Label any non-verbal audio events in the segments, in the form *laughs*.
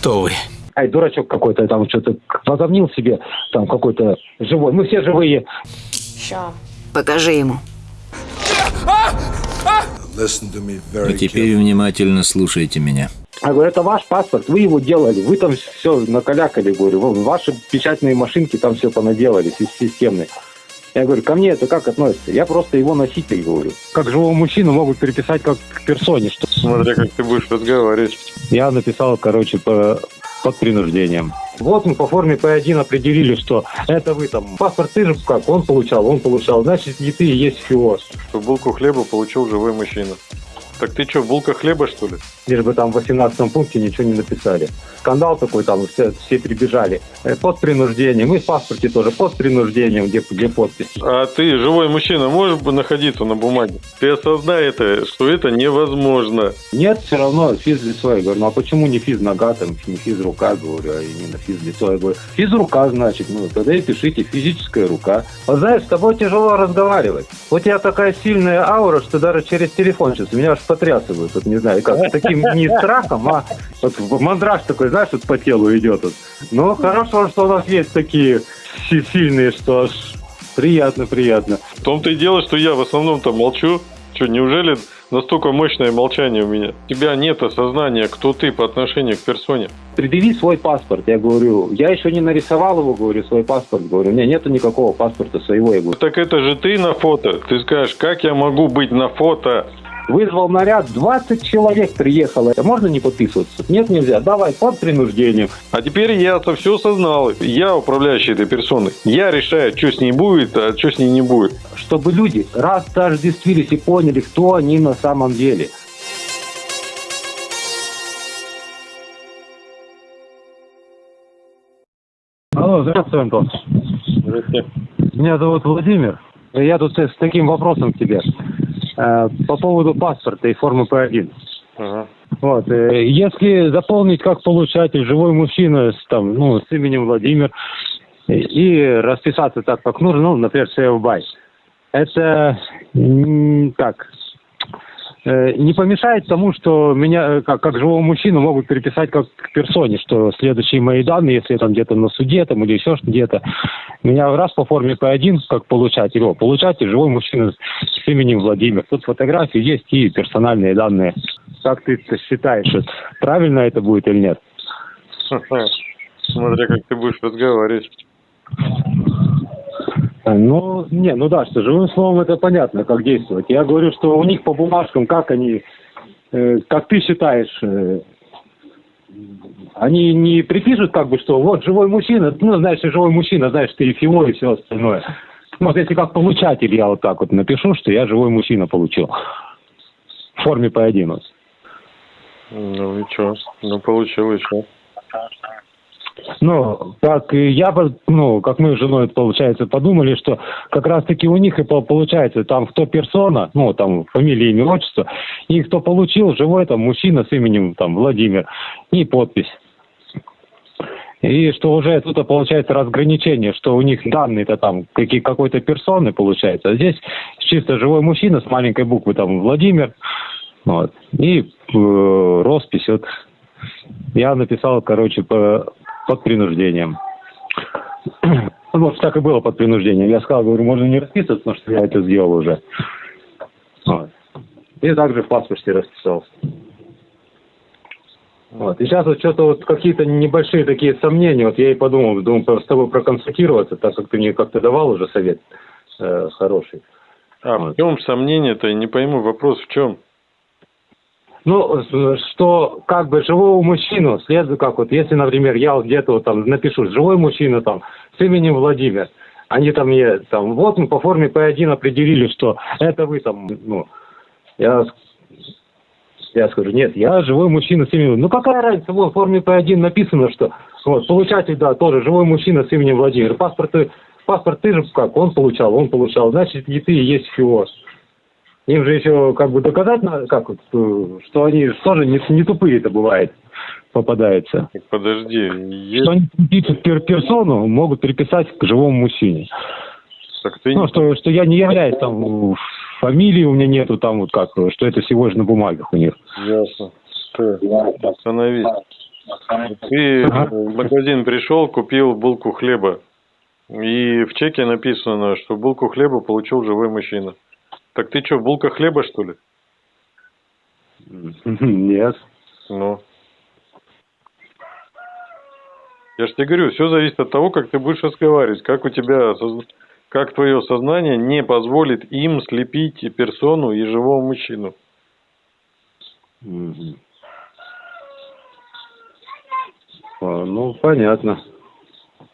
Кто вы? Ай, дурачок какой-то там что-то возомнил себе, там какой-то живой. Мы все живые. Ща. Покажи ему. И теперь внимательно слушайте меня. Я говорю, это ваш паспорт, вы его делали, вы там все накалякали, говорю, ваши печатные машинки там все понаделали, си- системные. Я говорю, ко мне это как относится? Я просто его носитель, говорю. Как живого мужчину могут переписать как к персоне. Что... Смотря как ты будешь разговаривать. Я написал, короче, по, под принуждением. Вот мы по форме П1 определили, что это вы там. Паспорт ты же как, он получал, он получал. Значит, не ты и есть фиоз. Что булку хлеба получил живой мужчина. Так ты что, булка хлеба, что ли? Лишь бы там в 18 пункте ничего не написали. Скандал такой там, все, все прибежали. Э, Под принуждением. И в паспорте тоже под принуждением, где, где подпись. А ты, живой мужчина, можешь бы находиться на бумаге? Ты осознай это, что это невозможно. Нет, все равно физлицо. Я говорю, ну а почему не физ нога, там, не физ рука, говорю, а именно физлицо? Я говорю, физ рука, значит, ну тогда и пишите физическая рука. Вот знаешь, с тобой тяжело разговаривать. У тебя такая сильная аура, что даже через телефон сейчас меня аж потрясывают. Вот не знаю, как, таким не страхом, а вот мандраж такой, знаешь, вот по телу идет. Вот. Ну, хорошо, что у нас есть такие си- сильные, что аж приятно, приятно. В том-то и дело, что я в основном-то молчу. Что, неужели настолько мощное молчание у меня? У тебя нет осознания, кто ты по отношению к персоне. предъяви свой паспорт. Я говорю, я еще не нарисовал его, говорю, свой паспорт. Говорю, у меня нету никакого паспорта своего. Я говорю, Так это же ты на фото. Ты скажешь, как я могу быть на фото? Вызвал наряд, 20 человек приехало. Можно не подписываться? Нет, нельзя. Давай, под принуждением. А теперь я-то все осознал. Я управляющий этой персоной. Я решаю, что с ней будет, а что с ней не будет. Чтобы люди раз тождествились и поняли, кто они на самом деле. Алло, здравствуй, Антон. Здрасте. Меня зовут Владимир. Я тут с таким вопросом к тебе. Э, По поводу паспорта и формы П1. Ага. Вот, э, если заполнить как получатель живой мужчина с, там, ну, с именем Владимир и, расписаться так, как нужно, ну, например, by, это так, не помешает тому, что меня э, как, как живого мужчину могут переписать как к персоне, что следующие мои данные, если я там где-то на суде там, или еще где-то, меня раз по форме П1 как получатель, о, получатель живой мужчина с именем Владимир. Тут фотографии есть и персональные данные. Как ты считаешь, вот правильно это будет или нет? Смотря как ты будешь разговаривать. А, Ну, не, ну да, что живым словом это понятно, как действовать. Я говорю, что у них по бумажкам, как они, э, как ты считаешь, э, они не припишут как бы, что вот живой мужчина, ну, знаешь, живой мужчина, знаешь, ты ФИО и все остальное. Вот если как получатель я вот так вот напишу, что я живой мужчина получил. В форме П1. вот. Ну и что? Ну получил еще. Ну, как и я, ну, как мы с женой, получается, подумали, что как раз-таки у них и по- получается, там кто персона, ну, там фамилия, имя, отчество, и кто получил, живой там мужчина с именем там Владимир, и подпись. И что уже тут получается разграничение, что у них данные-то там какие, какой-то персоны получается, а здесь чисто живой мужчина с маленькой буквы там Владимир, вот, и э, роспись вот я написал, короче, по, под принуждением. *clears throat* Вот так и было под принуждением. Я сказал, говорю, можно не расписываться, потому что я это сделал уже. Вот. И также в паспорте расписался. Вот. И сейчас вот что-то вот какие-то небольшие такие сомнения. Вот я и подумал, думаю, с тобой проконсультироваться, так как ты мне как-то давал уже совет э, хороший. А в чем сомнение-то? Я Не пойму, вопрос в чем? Ну, что как бы живого мужчину следует, как вот, если, например, я вот где-то вот там напишу, живой мужчина там с именем Владимир, они там мне, там, вот мы по форме П1 определили, что это вы там, ну, я, я скажу, нет, я живой мужчина с именем, ну какая разница, вот в форме П1 написано, что, вот, получатель, да, тоже живой мужчина с именем Владимир, паспорт, паспорт ты же как, он получал, он получал, значит, и ты есть ФИОС. Им же еще как бы доказать надо, как вот, э, что они тоже не, не тупые это бывает, попадаются. Так Подожди, есть... Что они пер- персону, могут приписать к живому мужчине. Так ты Ну, что, что я не являюсь там, фамилии у меня нету там вот как, что это всего лишь на бумагах у них. Ясно. Ты, остановись. Ты в магазин пришел, купил булку хлеба. И в чеке написано, что булку хлеба получил живой мужчина. Так ты что, булка хлеба, что ли? *laughs* Нет. Ну. Я же тебе говорю, все зависит от того, как ты будешь разговаривать, как у тебя, как твое сознание не позволит им слепить и персону и живого мужчину. Мгм. А, Ну, понятно.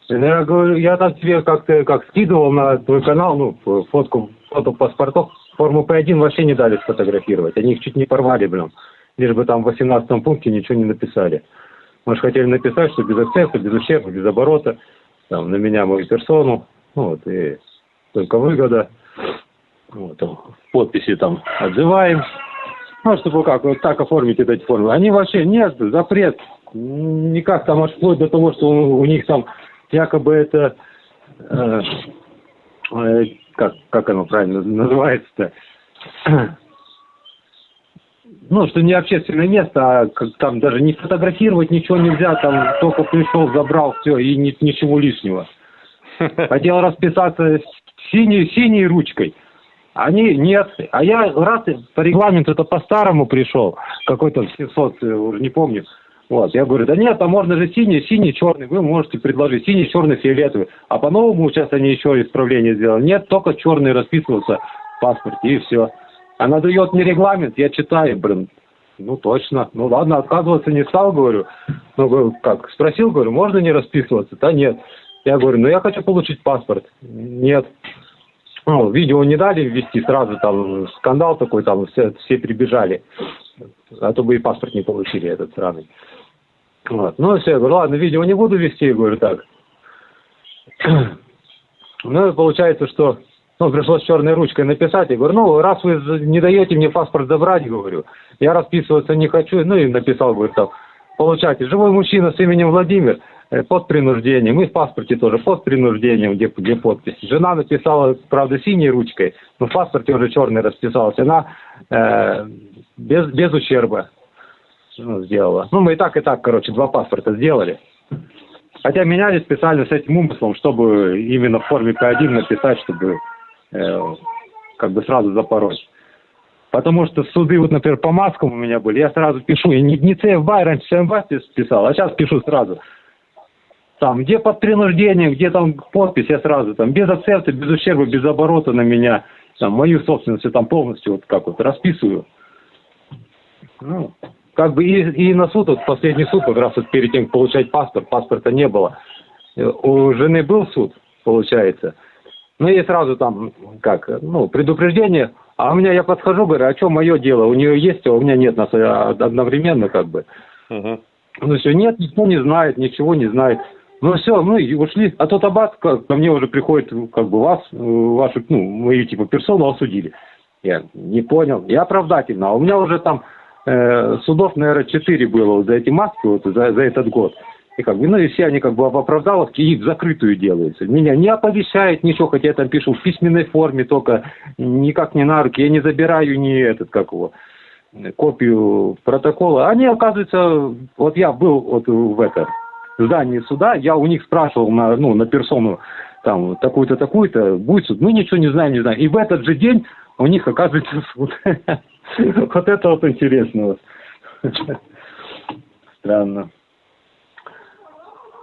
Я говорю, я там тебе как-то как скидывал на твой канал, ну, фотку, фото паспортов, форму П1 вообще не дали сфотографировать. Они их чуть не порвали, блин. Лишь бы там в 18 пункте ничего не написали. Может, хотели написать, что без акцента, без ущерба, без оборота, там, на меня, мою персону, ну, вот, и только выгода. Вот, там, подписи там отзываем. Ну, чтобы как, вот так оформить эти формы. Они вообще, нет, запрет. Никак там аж вплоть до того, что у, у них там якобы это, э, э, как, как оно правильно называется-то, *clears throat* ну, что не общественное место, а как там даже не фотографировать ничего нельзя, там только пришел, забрал, все, и ни- ничего лишнего. *laughs* Хотел расписаться синей, синей ручкой. Они нет. А я раз по регламенту это по-старому пришел, какой-то 700, э, уже не помню. Вот, я говорю, да нет, а можно же синий, синий, черный, вы можете предложить синий, черный, фиолетовый. А по-новому сейчас они еще исправление сделали. Нет, только черный расписывался в паспорте и все. Она дает мне регламент, я читаю, блин, ну точно. Ну ладно, отказываться не стал, говорю. Ну, как, спросил, говорю, можно не расписываться? Да нет. Я говорю, ну я хочу получить паспорт. Нет. Ну, видео не дали ввести, сразу там скандал такой, там все, все прибежали. А то бы и паспорт не получили этот сраный. Вот. Ну все, я говорю, ладно, видео не буду вести, говорю, так. *clears throat* Ну, получается, что ну, пришлось черной ручкой написать. Я говорю, ну, раз вы не даете мне паспорт забрать, говорю, я расписываться не хочу. Ну, и написал, говорю, там, получайте, живой мужчина с именем Владимир, э, под принуждением, и в паспорте тоже под принуждением, где, где подпись. Жена написала, правда, синей ручкой, но в паспорте уже черной расписалась. Она э, без, без ущерба ну, сделала. Ну, мы и так, и так, короче, два паспорта сделали. Хотя меняли специально с этим умыслом, чтобы именно в форме П1 написать, чтобы э, как бы сразу запороть. Потому что суды, вот, например, по маскам у меня были, я сразу пишу, я не, не ЦФБ, раньше ЦМБ писал, а сейчас пишу сразу. Там, где под принуждением, где там подпись, я сразу там, без акцента, без ущерба, без оборота на меня, там, мою собственность там полностью вот как вот расписываю. Ну, как бы и, и на суд, вот последний суд, как раз вот перед тем, как получать паспорт, паспорта не было. Э, У жены был суд, получается. Ну и сразу там, как, ну, предупреждение. А у меня я подхожу, говорю, а что мое дело? У нее есть, а у меня нет, нас э, одновременно как бы. Ну все, нет, никто не знает, ничего не знает. Ну все, ну и ушли. А тот аббат как, ко мне уже приходит, как бы вас, э, вашу, ну, мою типа персону осудили. Я не понял. Я оправдательно. А у меня уже там э, судов, наверное, четыре было за эти маски, вот за, за этот год. И как бы, ну и все они как бы в оправдаловке и закрытую делаются. Меня не оповещает ничего, хотя я там пишу в письменной форме, только никак не на руки. Я не забираю ни этот, как его, копию протокола. Они, оказывается, вот я был вот в это здании суда, я у них спрашивал на, ну, на персону там такую-то, такую-то, будет суд. Мы ничего не знаем, не знаем. И в этот же день у них оказывается суд. *laughs* *laughs* Вот это вот интересно. вот. *laughs* Странно.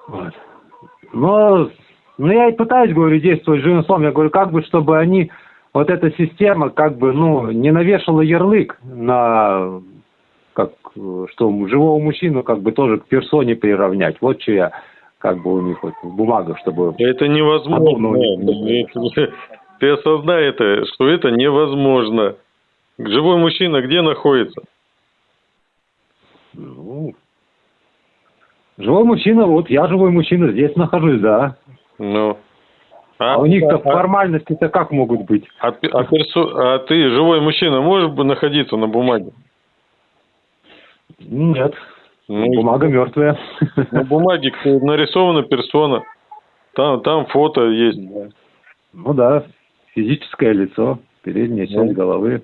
Вот. Но ну, я и пытаюсь, говорю, действовать живым словом. Я говорю, как бы, чтобы они, вот эта система, как бы, ну, не навешала ярлык на, как, что живого мужчину, как бы, тоже к персоне приравнять. Вот что я, как бы, у них вот в бумагах, чтобы... Это невозможно. Подобного *laughs* Ты осознай это, что это невозможно. Живой мужчина где находится? Ну, живой мужчина, вот я живой мужчина, здесь нахожусь, да. Ну. А, у них-то а- формальности-то как могут быть? а а персо- а ты, живой мужчина, можешь находиться на бумаге? Нет, Ну, бумага мертвая. На бумаге нарисована персона. Там, там фото есть. Ну да, физическое лицо, передняя часть Ну. головы.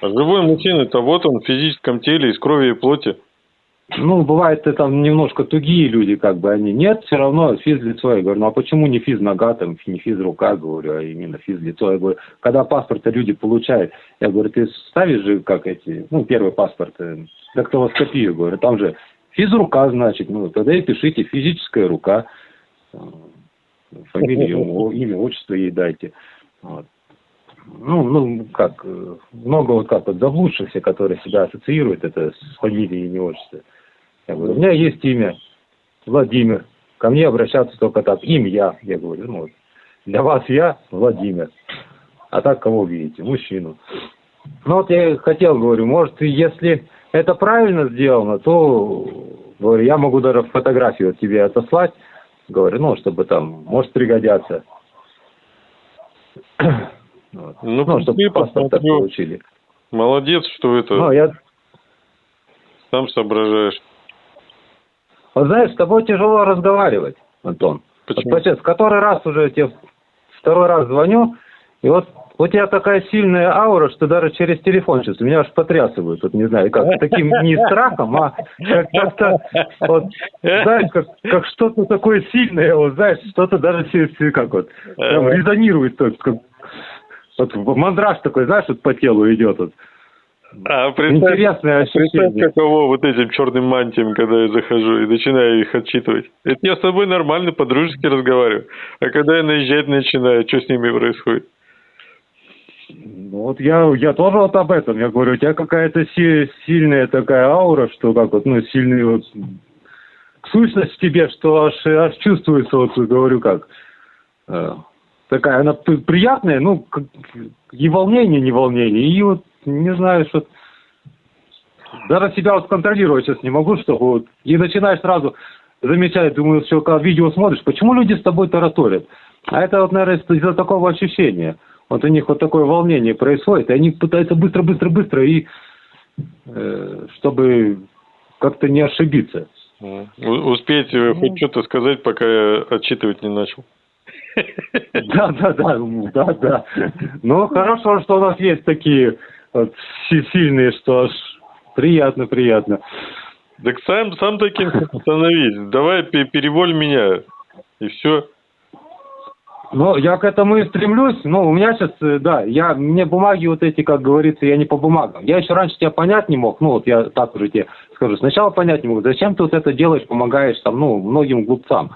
А живой мужчина это вот он в физическом теле из крови и плоти. ну, бывает, это там немножко тугие люди, как бы они. Нет, все равно физлицо. Я говорю, ну а почему не физ нога, там, не физ рука, говорю, а именно физлицо. Я говорю, когда паспорты люди получают, я говорю, ты ставишь же, как эти, ну, первый паспорт, э, дактилоскопию, говорю, там же физрука, значит, ну, тогда и пишите физическая рука, э, фамилию, имя, отчество ей дайте. Вот. Ну, ну, как, э, много вот как вот заблудшихся, которые себя ассоциируют это с фамилией, имя, отчество. Я говорю, у меня есть имя Владимир. Ко мне обращаться только так. Имя я. Я говорю, ну, для вас я Владимир. А так кого видите? Мужчину. Ну вот я хотел, говорю, может, если это правильно сделано, то, говорю, я могу даже фотографию тебе отослать. Говорю, ну, чтобы там, может пригодятся. *clears throat* Вот. Ну, ну чтобы паспорт получили. Молодец, что это... Ну, я... Сам соображаешь. Вот знаешь, с тобой тяжело разговаривать, Антон. Почему? Вот, в который раз уже тебе второй раз звоню, и вот у тебя такая сильная аура, что даже через телефон сейчас меня аж потрясывают, вот не знаю, как таким *laughs* не страхом, а как-то, вот, знаешь, как, как что-то такое сильное, вот, знаешь, что-то даже как вот, прям резонирует, то есть, как, вот мандраж такой, знаешь, вот по телу идет вот. А, представь, Интересное ощущение. Представь, каково вот этим черным мантиям, когда я захожу и начинаю их отчитывать. Это я с тобой нормально, по-дружески разговариваю. А когда я наезжать начинаю, что с ними происходит? Ну, вот я, я тоже вот об этом. Я говорю, у тебя какая-то си сильная такая аура, что как вот, ну, сильный вот сущность в тебе, что аж, аж чувствуется, вот говорю, как э, такая, она приятная, ну, и волнение, не волнение, и вот не знаю, что... Даже себя вот контролировать сейчас не могу, чтобы вот... И начинаешь сразу замечать, думаю, что когда видео смотришь, почему люди с тобой тараторят? А это вот, наверное, из-за такого ощущения. Вот у них вот такое волнение происходит, и они пытаются быстро-быстро-быстро, и э, чтобы как-то не ошибиться. Успеть ну. хоть что-то сказать, пока я отчитывать не начал. Да, да, да, да, да. Ну, хорошо, что у нас есть такие вот, сильные, что аж приятно, приятно. Так сам, сам таким *laughs* становись. Давай переволь меня. И все. Ну, я к этому и стремлюсь. Ну, у меня сейчас, э, да, я, мне бумаги вот эти, как говорится, я не по бумагам. Я еще раньше тебя понять не мог. Ну, вот я так уже тебе скажу. Сначала понять не мог. Зачем ты вот это делаешь, помогаешь там, ну, многим глупцам.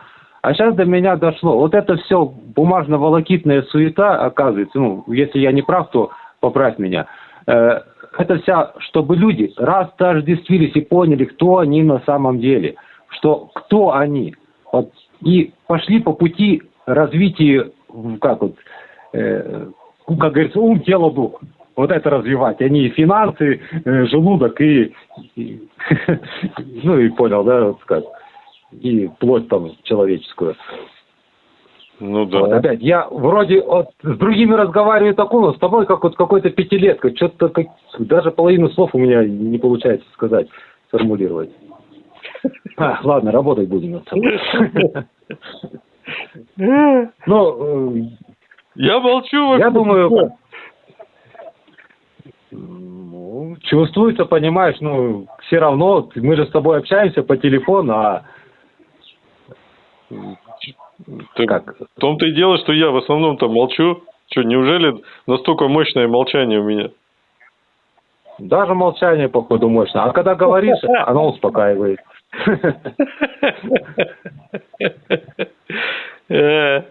А сейчас до меня дошло. Вот это все бумажно-волокитная суета, оказывается, ну, если я не прав, то поправь меня. Э, это вся, чтобы люди растождествились и поняли, кто они на самом деле, что кто они. Вот, и пошли по пути развития, как вот, э, как говорится, ум, тело, дух. Вот это развивать. Они и финансы, э, желудок и, и *laughs* ну и понял, да, вот как и плоть там человеческую. Ну да. Вот опять, я вроде вот, с другими разговариваю такого, с тобой как вот какой-то пятилетка, что-то как, даже половину слов у меня не получается сказать, сформулировать. А, ладно, работать будем над собой. Ну, я молчу. Я думаю, ну, чувствуется, понимаешь, ну, все равно, мы же с тобой общаемся по телефону, а так как? В том-то и дело, что я в основном-то молчу. Что, неужели настолько мощное молчание у меня? Даже молчание, походу, мощное. А когда говоришь, *laughs* оно успокаивает. Э,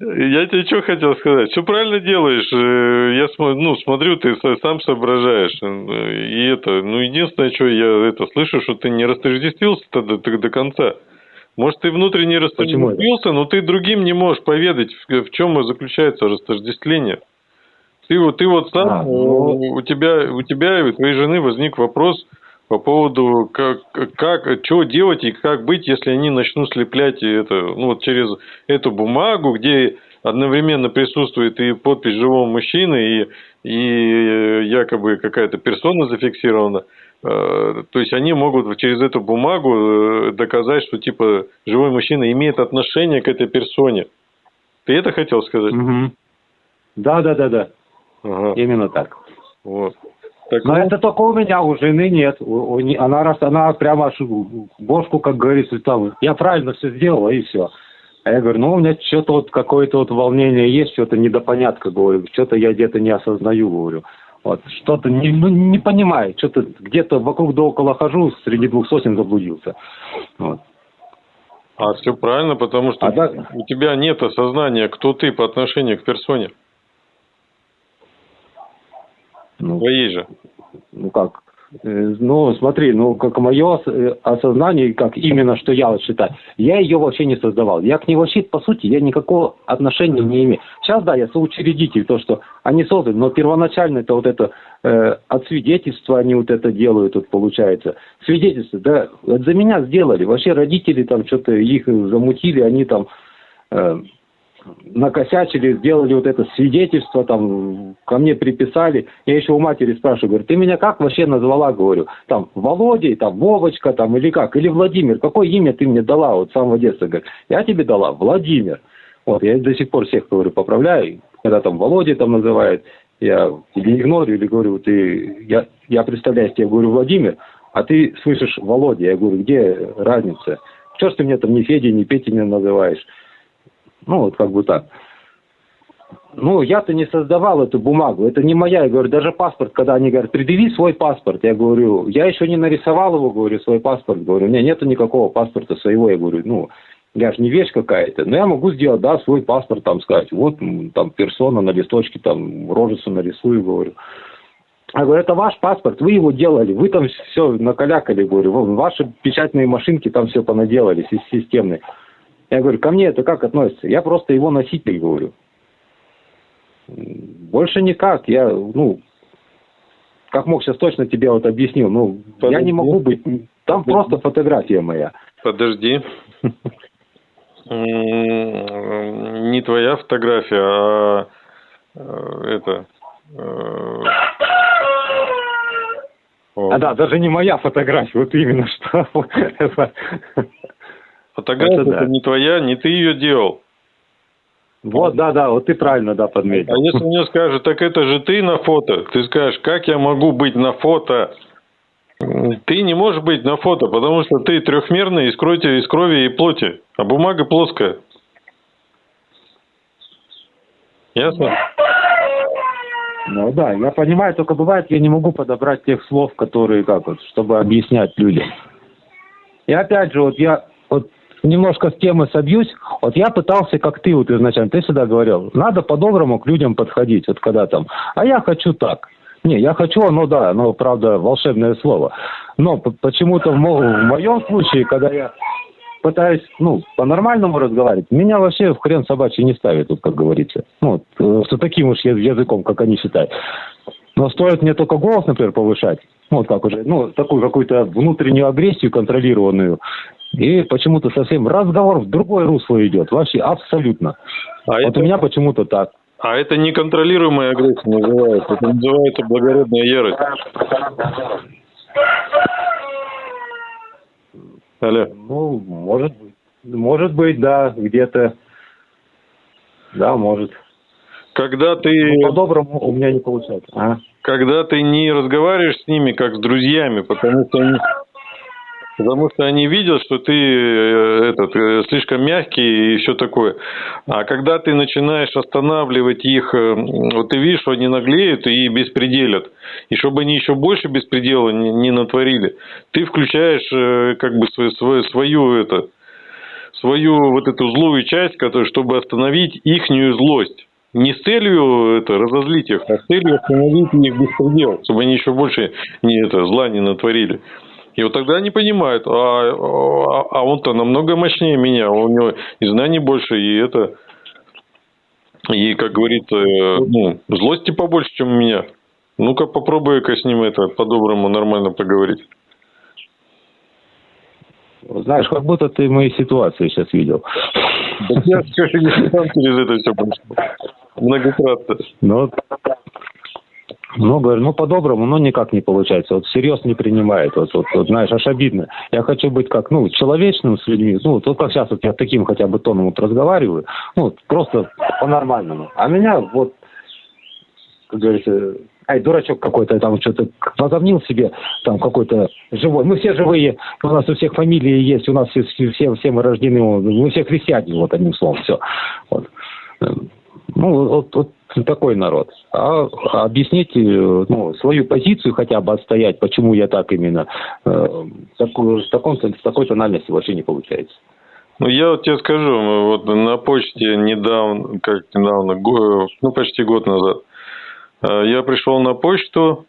я тебе что хотел сказать? Все правильно делаешь. Э, я ну, смотрю, ты сам соображаешь. Э, и это, ну, единственное, что я это слышу, что ты не растождествился до, до конца. Может, ты внутренне растождествился, но ты другим не можешь поведать, в, в чем заключается растождествление. Ты вот, ты вот сам, а, ну... у тебя, у тебя и у твоей жены возник вопрос по поводу, как, как, что делать и как быть, если они начнут слеплять это, ну, вот через эту бумагу, где одновременно присутствует и подпись живого мужчины, и, и якобы какая-то персона зафиксирована. Э, то есть они могут через эту бумагу э, доказать, что типа живой мужчина имеет отношение к этой персоне. Ты это хотел сказать? Угу. Да, да, да, да. Ага. Именно так. Вот. Так Но вот. это только у меня, у жены нет. У, у, она, раз, она прямо бошку, как говорится, там, я правильно все сделала и все. А я говорю, ну, у меня что-то вот какое-то вот волнение есть, что-то недопонятка, говорю, что-то я где-то не осознаю, говорю. Вот, что-то не, ну, не понимаю, что-то где-то вокруг да около хожу, среди двух сотен заблудился. Вот. А все правильно, потому что а да... у тебя нет осознания, кто ты по отношению к персоне. Ну, Твоей же. Ну как? Э, ну, смотри, ну, как мое э, осознание, как именно, что я вот считаю, я ее вообще не создавал. Я к ней вообще, по сути, я никакого отношения не имею. Сейчас, да, я соучредитель, то, что они созданы, но первоначально это вот это э, от свидетельства они вот это делают, вот получается. Свидетельство, да, за меня сделали. Вообще родители там что-то их замутили, они там... Э, накосячили, сделали вот это свидетельство, там, ко мне приписали. Я еще у матери спрашиваю, говорю, ты меня как вообще назвала, говорю, там, Володей, там, Вовочка, там, или как, или Владимир, какое имя ты мне дала вот с самого детства? Говорю, я тебе дала Владимир. Вот, я до сих пор всех, говорю, поправляю, когда там Володя там называют, я или игнорю, или говорю, ты, я, я представляю тебе, говорю, Владимир, а ты слышишь Володя, я говорю, где разница? Что ж ты мне там ни Федя, ни Петя не называешь? Ну, вот как бы так. Ну, я-то не создавал эту бумагу, это не моя, я говорю, даже паспорт, когда они говорят, предъяви свой паспорт, я говорю, я еще не нарисовал его, говорю, свой паспорт, говорю, у меня нету никакого паспорта своего, я говорю, ну, я же не вещь какая-то, но я могу сделать, да, свой паспорт, там, сказать, вот, там, персона на листочке, там, рожицу нарисую, говорю. Я говорю, это ваш паспорт, вы его делали, вы там все накалякали, говорю, ваши печатные машинки там все понаделали, системные. Я говорю, ко мне это как относится? Я просто его носитель, говорю. Больше никак. Я, ну, как мог сейчас точно тебе вот объяснил, ну, Подожди. я не могу быть, там Подожди. просто фотография моя. Подожди. Не твоя фотография, а э, это... Э, а да, даже не моя фотография, вот именно что. *laughs* Фотография это, да. не твоя, не ты ее делал. Вот, да, да, вот ты правильно, да, подметил. А если мне скажут, так это же ты на фото, ты скажешь, как я могу быть на фото? Ты не можешь быть на фото, потому что ты трехмерный из крови, из крови и плоти, а бумага плоская. Ясно? Ну да, я понимаю, только бывает, я не могу подобрать тех слов, которые, как вот, чтобы объяснять людям. И опять же, вот я вот немножко с темы собьюсь. Вот я пытался, как ты вот изначально, ты всегда говорил, надо по-доброму к людям подходить, вот когда там, а я хочу так. Не, я хочу, ну да, ну правда, волшебное слово. Но почему-то в, в моем случае, когда я пытаюсь, ну, по-нормальному разговаривать, меня вообще в хрен собачий не ставит, тут, как говорится. Ну, вот, с таким уж языком, как они считают. Но стоит мне только голос, например, повышать, ну, вот как уже, ну, такую какую-то внутреннюю агрессию контролированную, и почему-то совсем разговор в другое русло идет. Вообще абсолютно. А вот это... у меня почему-то так. А это неконтролируемая агрессия называется. Это называется благородная ярость. Алло. Ну, может быть. Может быть, да, где-то. Да, может. Когда ты... Ну, по-доброму у меня не получается. А? Когда ты не разговариваешь с ними как с друзьями, потому что они Потому что они видят, что ты э, этот, э, слишком мягкий и все такое. А когда ты начинаешь останавливать их, э, вот ты видишь, что они наглеют и беспределят. И чтобы они еще больше беспредела не, не натворили, ты включаешь как бы свою, свою, свою, это, свою вот эту злую часть, которая, чтобы остановить ихнюю злость. Не с целью это, разозлить их, а с целью остановить их беспредел, чтобы они еще больше не, это, зла не натворили. И вот тогда они понимают, а, а, а он-то намного мощнее меня, у него и знаний больше, и это, и, как говорится, ну, злости побольше, чем у меня. Ну-ка попробуй-ка с ним это по-доброму нормально поговорить. Знаешь, как будто ты мои ситуации сейчас видел. Я все через это все прошел. Многократно. Ну, ну, говорю, ну, по-доброму, но никак не получается. Вот всерьез не принимает. Вот, вот, вот, знаешь, аж обидно. Я хочу быть как, ну, человечным с людьми. Ну, вот как сейчас вот я таким хотя бы тоном вот разговариваю. Ну, просто по-нормальному. А меня вот, как говорится, ай, дурачок какой-то там что-то возомнил себе, там какой-то живой. Мы все живые, у нас у всех фамилии есть, у нас все, все, все мы рождены, мы все христиане, вот одним словом, все. Вот. Ну, вот, вот такой народ. А объяснить ну, свою позицию хотя бы отстоять, почему я так именно, э, такую, в, таком, в такой тональности вообще не получается. Ну, я вот тебе скажу, вот на почте недавно, как недавно, ну, почти год назад, э, я пришел на почту,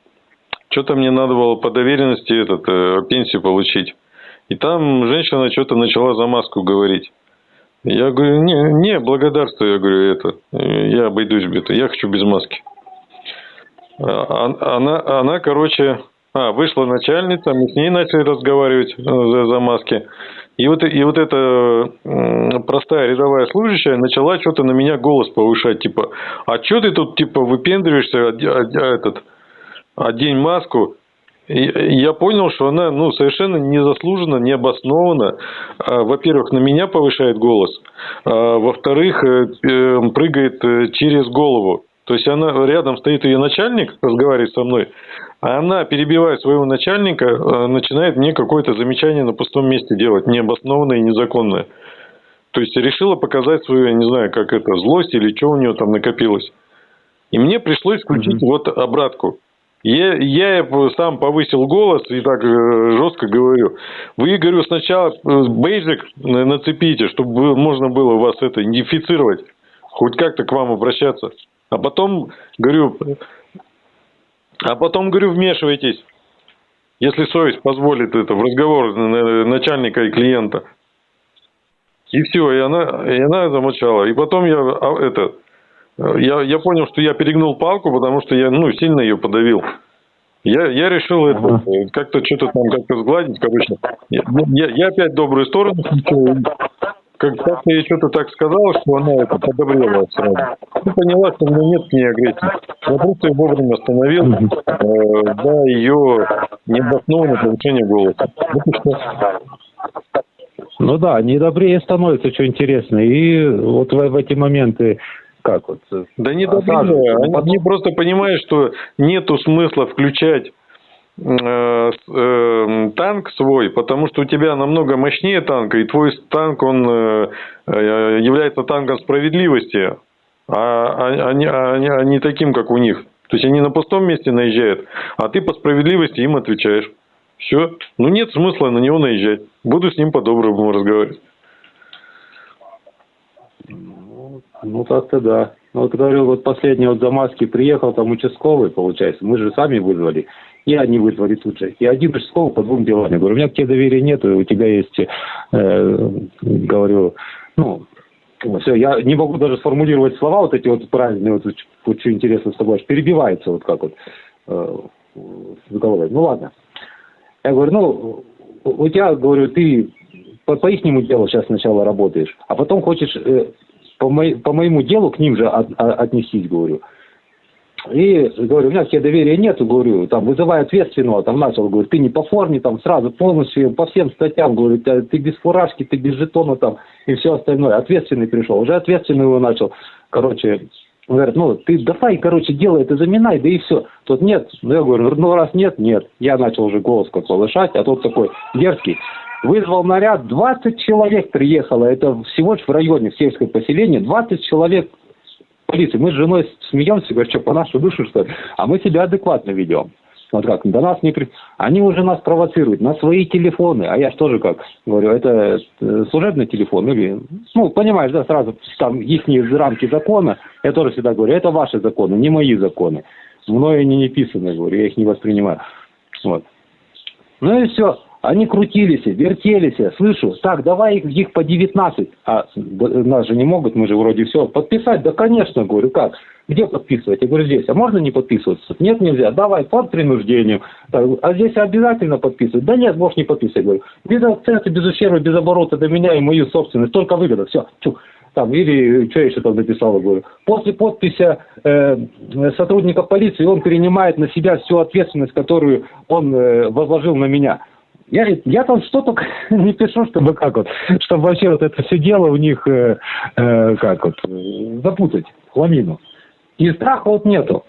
что-то мне надо было по доверенности этот, э, пенсию получить. И там женщина что-то начала за маску говорить. Я говорю, не, не, благодарствую, я говорю, это, я обойдусь без этого, я хочу без маски. А, она, она, короче, а, вышла начальница, мы с ней начали разговаривать э, за, за маски. И вот, и вот эта простая рядовая служащая начала что-то на меня голос повышать, типа, а что ты тут, типа, выпендриваешься, этот, одень маску, я понял, что она ну, совершенно незаслуженно, необоснованно, а, во-первых, на меня повышает голос, а, во-вторых, э, э, прыгает э, через голову. То есть она рядом стоит ее начальник, разговаривает со мной, а она, перебивая своего начальника, начинает мне какое-то замечание на пустом месте делать, необоснованное и незаконное. То есть решила показать свою, я не знаю, как это, злость или что у нее там накопилось. И мне пришлось включить mm-hmm. вот обратку. Я, я сам повысил голос и так э, жестко говорю. Вы, говорю, сначала э, бейджик нацепите, чтобы можно было вас это идентифицировать. Хоть как-то к вам обращаться. А потом, говорю, а потом, говорю, вмешивайтесь. Если совесть позволит это в разговор начальника и клиента. И все, и она, и она замолчала. И потом я а, это, я, я понял, что я перегнул палку, потому что я ну, сильно ее подавил. Я, я решил это как-то что-то там как-то сгладить, короче. Я, я, я опять добрую сторону как, как я ей что-то так сказал, что она это подобрела сразу. И поняла, что у меня нет к ней агрессии. Я просто ее вовремя остановил, э, да, ее необоснованное повышение голоса. Ну да, не добрее становится, что интересно. И вот в, в эти моменты как вот? Э, да не добивая. Они, они просто понимают, что нету смысла включать э, э, танк свой, потому что у тебя намного мощнее танка, и твой танк, он э, э является танком справедливости, а, а, а, не, а, а не таким, как у них. То есть они на пустом месте наезжают, а ты по справедливости им отвечаешь. Все. Ну нет смысла на него наезжать. Буду с ним по-доброму разговаривать. Ну, так-то да. Ну, вот говорю, вот последний вот за маски приехал там участковый, получается. Мы же сами вызвали. И они вызвали тут же. И один участковый по двум делам. Я говорю, у меня к тебе доверия нет, у тебя есть, э, говорю, ну, все, я не могу даже сформулировать слова вот эти вот правильные, вот, что интересно с тобой, аж перебивается вот как вот э, с головой. Ну ладно. Я говорю, ну, у тебя, говорю, ты по, по ихнему делу сейчас сначала работаешь, а потом хочешь э, по, мо, по моему делу к ним же от, от, отнесись, говорю. И говорю, у меня тебе доверия нету, говорю, там, вызывай ответственного, там начал, говорю, ты не по форме, там, сразу полностью, по всем статьям, говорю, ты, ты без фуражки, ты без жетона, там, и все остальное. Ответственный пришел, уже ответственный его начал, короче, говорят, ну, ты давай, короче, делай это, заминай, да и все. Тут нет, ну, я говорю, ну, раз нет, нет. Я начал уже голос как повышать, а тот такой дерзкий, вызвал наряд, 20 человек приехало, это всего лишь в районе, в сельское поселение, 20 человек полиции. Мы с женой смеемся, говорим, что по нашу душу, что ли? А мы себя адекватно ведем. Вот как, до нас не при... Они уже нас провоцируют на свои телефоны, а я же тоже как говорю, это э, служебный телефон или, ну, понимаешь, да, сразу там их рамки закона, я тоже всегда говорю, это ваши законы, не мои законы. Мною они не писаны, говорю, я их не воспринимаю. Вот. Ну и все. Они крутились, вертелись, слышу, так, давай их, их по 19. А нас же не могут, мы же вроде все. Подписать? Да, конечно, говорю, как? Где подписывать? Я говорю, здесь. А можно не подписываться? Нет, нельзя. Давай, под принуждением. Так, а здесь обязательно подписывать? Да нет, можешь не подписывать. Говорю, без акцента, без ущерба, без оборота до меня и мою собственность. Только выгода. Все. Чух там, или что я еще там написал, говорю. После подписи э, сотрудника полиции он принимает на себя всю ответственность, которую он э, возложил на меня. Я, я там что только *laughs* не пишу, чтобы как вот, чтобы вообще вот это все дело у них, э, э, как вот, запутать, хламину. И страха вот нету.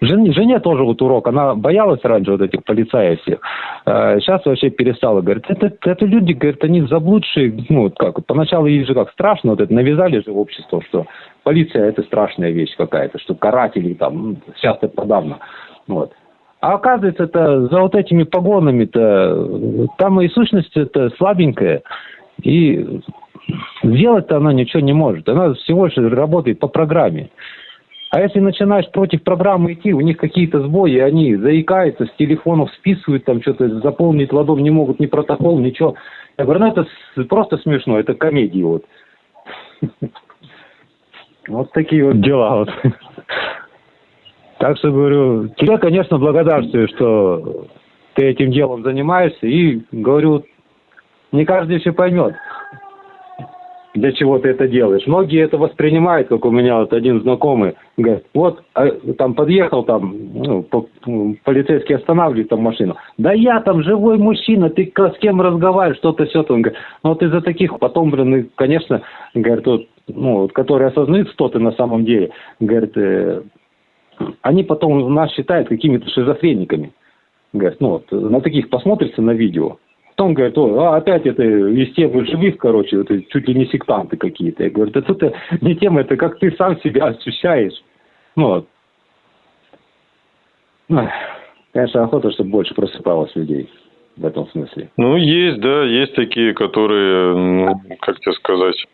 Жене, жене тоже вот урок. Она боялась раньше вот этих полицаев всех. А сейчас вообще перестала. Говорит, это, это люди, говорит, они заблудшие. Ну, вот как, поначалу ей же как страшно, вот это навязали же в общество, что полиция это страшная вещь какая-то, что каратели там, ну, сейчас это подавно. Вот. А оказывается, это за вот этими погонами-то, там и сущность это слабенькая. И сделать-то она ничего не может. Она всего лишь работает по программе. А если начинаешь против программы идти, у них какие-то сбои, они заикаются, с телефонов списывают, там что-то заполнить ладом не могут, ни протокол, ничего. Я говорю, ну это просто смешно, это комедии вот. *laughs* Вот такие вот дела вот. *laughs* Так что говорю, тебе, конечно, благодарствую, что ты этим делом занимаешься, и говорю, не каждый еще поймет для чего ты это делаешь. Многие это воспринимают, как у меня вот один знакомый, говорит, вот а, там подъехал, там ну, по, полицейский останавливает там машину. Да я там живой мужчина, ты с кем разговариваешь, что-то все. Он говорит, ну вот из-за таких потом, блин, конечно, говорит, вот, ну, вот, которые осознают, кто ты на самом деле, говорит, э, они потом нас считают какими-то шизофрениками. Говорит, ну вот, на таких посмотрится на видео, Потом говорит, о, а опять это из темы живых, короче, это чуть ли не сектанты какие-то. Я говорю, это это не тема, это как ты сам себя ощущаешь. Ну вот. Конечно, охота, чтобы больше просыпалось людей в этом смысле. Ну, есть, да, есть такие, которые, ну, как тебе сказать,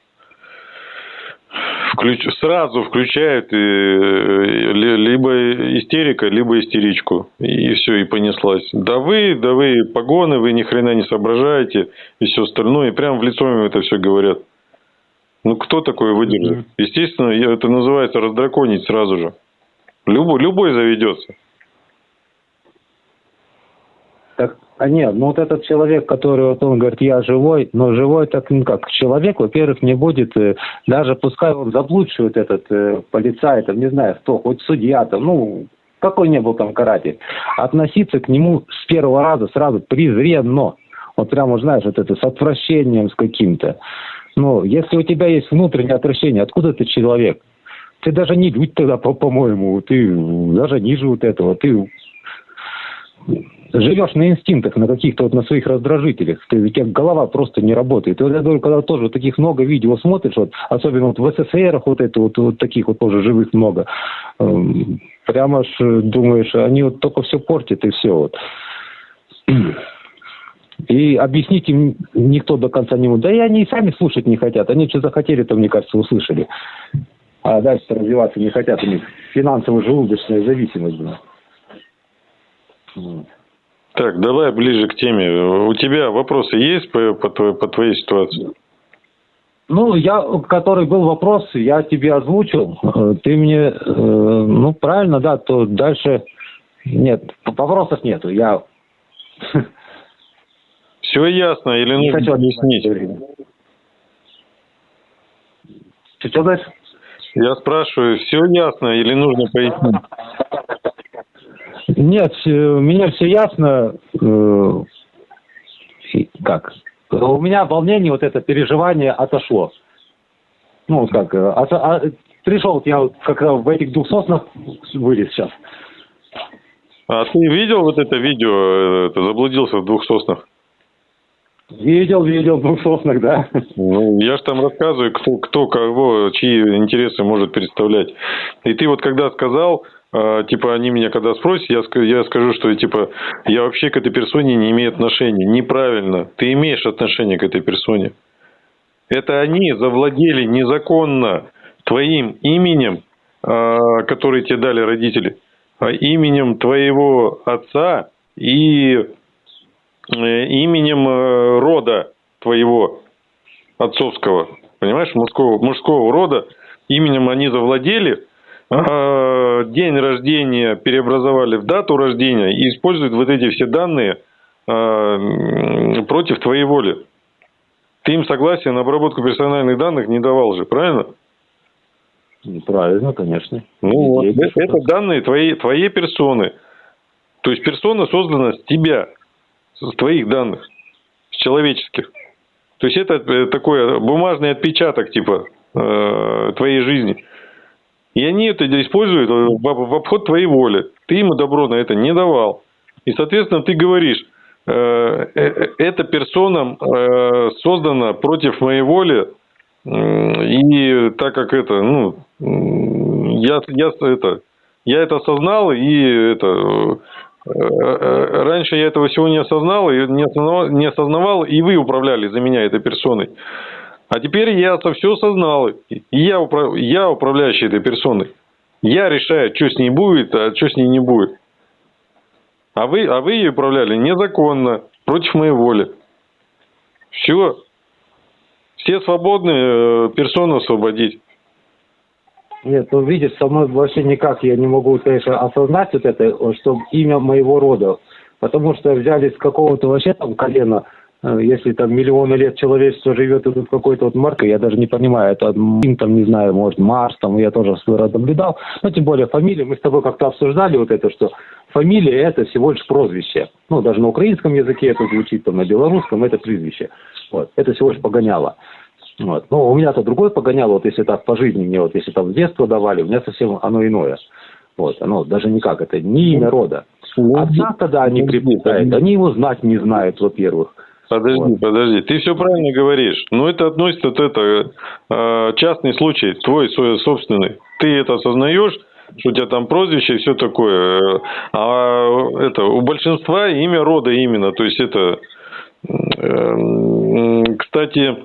включ... сразу включают и... либо истерика, либо истеричку. И все, и понеслась. Да вы, да вы погоны, вы ни хрена не соображаете, и все остальное. И прям в лицо им это все говорят. Ну, кто такое выдержит? Естественно, это называется раздраконить сразу же. Любой, любой заведется. Так, а нет, ну вот этот человек, который вот он говорит, я живой, но живой так ну как, человек, во-первых, не будет, э, даже пускай он заблудшивает этот э, полицай, там, не знаю, кто, хоть судья, там, ну, какой не был там каратель, относиться к нему с первого раза сразу презренно. Вот прямо, знаешь, вот это с отвращением с каким-то. Ну, если у тебя есть внутреннее отвращение, откуда ты человек? Ты даже не людь тогда, по-моему, ты даже ниже вот этого, ты живешь на инстинктах, на каких-то вот на своих раздражителях, ты, у тебя голова просто не работает. И вот я говорю, когда тоже таких много видео смотришь, вот, особенно вот в СССР вот это вот, вот таких вот тоже живых много, эм, прямо ж думаешь, они вот только все портят и все вот. И объяснить им никто до конца не может. Да и они и сами слушать не хотят. Они что захотели, то, мне кажется, услышали. А дальше развиваться не хотят. У них финансово-желудочная зависимость. Да. Так, давай ближе к теме. У тебя вопросы есть по, по, твоей, по твоей ситуации? Ну, я, который был вопрос, я тебе озвучил. Э, ты мне, э, ну, правильно, да, то дальше нет, вопросов нету. Я *laughs* все ясно или нужно хочу объяснить? Что дальше? Я спрашиваю, все ясно или нужно пояснить? Нет, у меня все ясно. Э, как? У меня волнение, вот это переживание отошло. Ну, как, а, а, пришел я как в этих двух соснах вылез сейчас. А ты видел вот это видео, ты заблудился в двух соснах? Видел, видел, в двух соснах, да. Ну, я же там рассказываю, кто, кто кого, чьи интересы может представлять. И ты вот когда сказал, типа, они меня когда спросят, я, я скажу, что, типа, я вообще к этой персоне не имею отношения. Неправильно. Ты имеешь отношение к этой персоне. Это они завладели незаконно твоим именем, а, который тебе дали родители, а именем твоего отца и э, именем э, рода твоего отцовского, понимаешь, мужского, мужского рода, именем они завладели, а, день рождения переобразовали в дату рождения и используют вот эти все данные а, против твоей воли. Ты им согласие на обработку персональных данных не давал же, правильно? Правильно, конечно. Ну вот, это данные твоей, твоей персоны. То есть персона создана с тебя, с твоих данных, с человеческих. То есть это э, такой бумажный отпечаток типа э, твоей жизни. И они это используют в обход твоей воли. Ты ему добро на это не давал. И, соответственно, ты говоришь, э, э, эта персона э, создана против моей воли, и так как это, ну, я, я это, я это осознал, и это, раньше я этого всего не осознал, и не осознавал, не осознавал, и вы управляли за меня этой персоной. А теперь я это все осознал, я, управ... я управляющий этой персоной. Я решаю, что с ней будет, а что с ней не будет. А вы, а вы ее управляли незаконно, против моей воли. Все. Все свободны э, персону освободить. Нет, ну видишь, со мной вообще никак я не могу, конечно, осознать вот это, что имя моего рода. Потому что взяли с какого-то вообще там колена, э, если там миллионы лет человечество живет, и тут какой-то вот марка, я даже не понимаю, это им там, не знаю, может, Марс, там, я тоже свой род наблюдал. Но тем более фамилия, мы с тобой как-то обсуждали вот это, что фамилия это всего лишь прозвище. Ну, даже на украинском языке это звучит, там, на белорусском это прозвище. Вот. Это всего лишь погоняло. Вот. Но у меня-то другое погоняло, вот если так по жизни мне, вот если там с детства давали, у меня совсем оно иное. Вот, оно даже никак, это не имя рода. Отца тогда они приплетают, они его знать не знают, во-первых. Подожди, вот. подожди, ты все правильно говоришь. Но это относится, вот это э, частный случай, твой свой собственный. Ты это осознаешь, что у тебя там прозвище и все такое. А это у большинства имя рода именно. То есть это, э, кстати,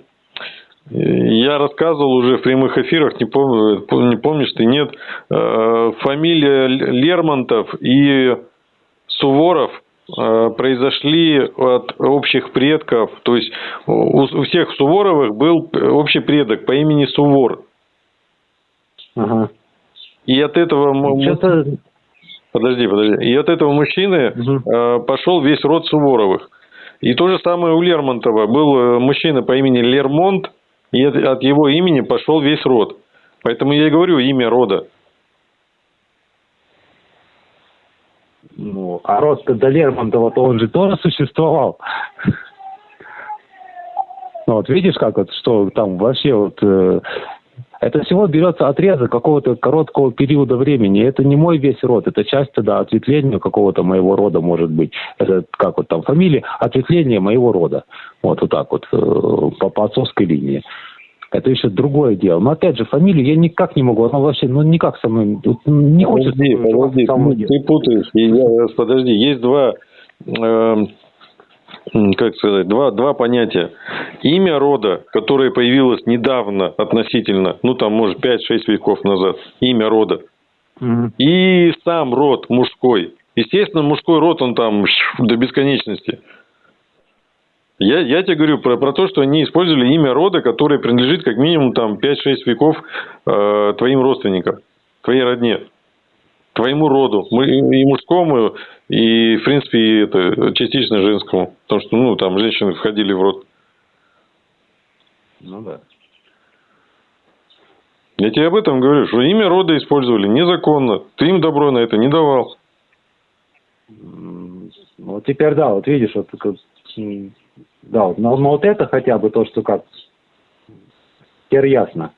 я рассказывал уже в прямых эфирах, не, помню, не помнишь ты, нет, э, фамилия Лермонтов и Суворов произошли от общих предков, то есть у всех Суворовых был общий предок по имени Сувор. Ага. И от этого... Подожди, подожди. И от этого мужчины угу. пошел весь род Суворовых. И то же самое у Лермонтова. Был мужчина по имени Лермонт, и от его имени пошел весь род. Поэтому я и говорю имя рода. Ну, а род до Лермонтова-то он же тоже существовал. Ну, вот видишь, как вот, что там вообще вот... Э, это всего берется отрезок какого-то короткого периода времени. Это не мой весь род, это часть тогда ответвления какого-то моего рода может быть. Это как вот там фамилия, ответвление моего рода. Вот, вот так вот, э, по, по отцовской линии. Это еще другое дело. Но опять же, фамилию я никак не могу. Она вообще, ну никак со мной не хочет. Подожди, подожди, ты, ты путаешь. Я, подожди, есть два, э, как сказать, два, два понятия. Имя рода, которое появилось недавно относительно, ну там может 5-6 веков назад. Имя рода. Угу. И сам род мужской. Естественно, мужской род, он там до бесконечности. Я, я тебе говорю про, про то, что они использовали имя рода, которое принадлежит как минимум там 5-6 веков э, твоим родственникам, твоей родне, твоему роду, и мужскому, и, в принципе, и это, частично женскому. Потому что, ну, там женщины входили в род. Ну да. Я тебе об этом говорю, что имя рода использовали незаконно. Ты им добро на это не давал. Ну, теперь да, вот видишь, вот да, но, но вот это хотя бы то, что как теперь ясно.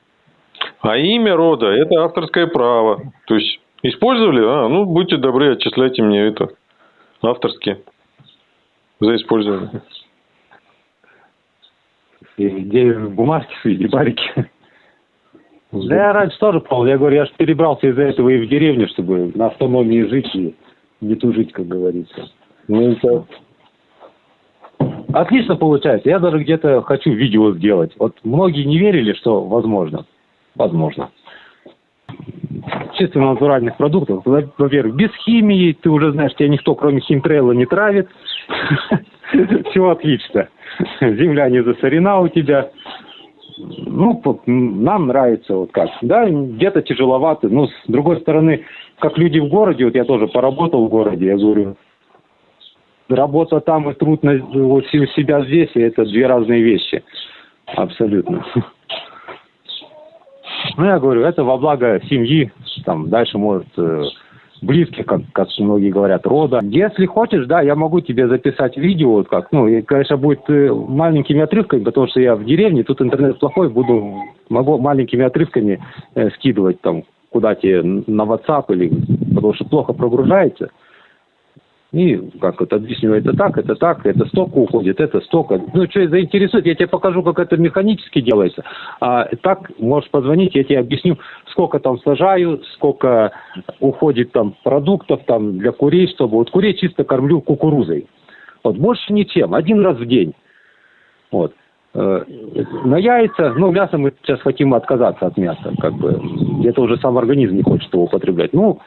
А имя рода – это авторское право. То есть, использовали? А, ну, будьте добры, отчисляйте мне это авторски за использование. Где бумажки *laughs* свои, барики. Да я раньше тоже пробовал. Я говорю, я же перебрался из-за этого и в деревню, чтобы на автономии жить и не тужить, как говорится. Ну, это Отлично получается. Я даже где-то хочу видео сделать. Вот многие не верили, что возможно. Возможно. Чисто натуральных продуктов. Во-первых, без химии. Ты уже знаешь, тебя никто, кроме химтрейла, не травит. *laughs* Все отлично. Земля не засорена у тебя. Ну, нам нравится вот как. Да, где-то тяжеловато. Но с другой стороны, как люди в городе, вот я тоже поработал в городе, я говорю, работа там и труд на, вот, себя здесь, и это две разные вещи. Абсолютно. *laughs* Ну, я говорю, это во благо семьи, там, дальше, может, э, близких, как, как многие говорят, рода. Если хочешь, да, я могу тебе записать видео, вот как, ну, и, конечно, будет э, маленькими отрывками, потому что я в деревне, тут интернет плохой, буду, могу маленькими отрывками э, скидывать там куда тебе на WhatsApp или потому что плохо прогружается. И как это объясню, это так, это так, это столько уходит, это столько. Ну, что заинтересует, я тебе покажу, как это механически делается. А так можешь позвонить, я тебе объясню, сколько там сажаю, сколько уходит там продуктов там для курей, чтобы вот курей чисто кормлю кукурузой. Вот больше ничем, один раз в день. Вот. Э, На яйца, ну, мясо мы сейчас хотим отказаться от мяса, как бы. Это уже сам организм не хочет его употреблять. Ну,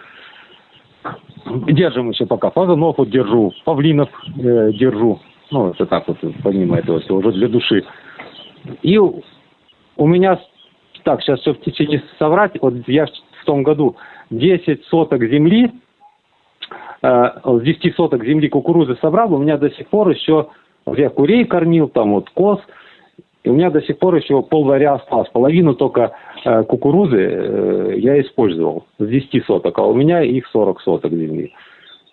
держим еще пока. Фазанов вот держу, павлинов э, держу. Ну, это так вот, помимо этого всего, уже для души. И у меня, так, сейчас все в течение соврать, вот я в том году 10 соток земли, э, с 10 соток земли кукурузы собрал, у меня до сих пор еще, я курей кормил, там вот коз, и у меня до сих пор еще полваря осталось. Половину только э, кукурузы э, я использовал с 10 соток, а у меня их 40 соток земли.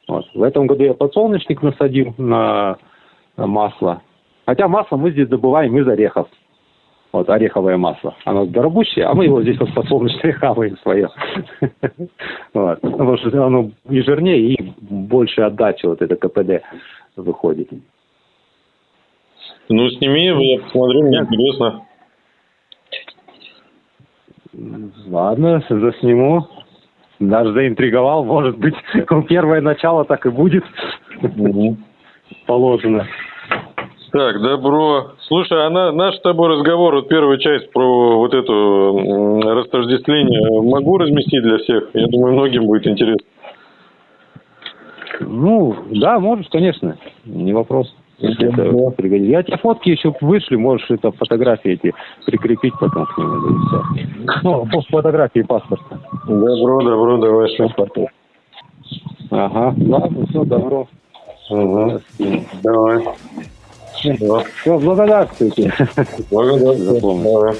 Вот. В этом году я подсолнечник насадил на, масло. Хотя масло мы здесь добываем из орехов. Вот ореховое масло. Оно дорогущее, а мы его здесь вот подсолнечное хаваем свое. *laughs* Вот. Потому что оно и жирнее, и больше отдачи вот это КПД выходит. Ну, сними, я посмотрю, мне интересно. Ладно, засниму. Даже заинтриговал, может быть, *laughs* первое начало так и будет положено. Так, добро. Слушай, а на, наш с тобой разговор, вот первая часть про вот это растождествление, могу разместить для всех? Я думаю, многим будет интересно. Ну, да, можешь, конечно, не вопрос. Если это пригодится. Я тебе фотки еще вышлю, можешь это фотографии эти прикрепить потом к нему. Ну, фотографии паспорта. Добро, добро, давай. Паспорта. Ага, ладно, все, добро. Ага. Давай. Да. Все, благодарствуйте. Давай.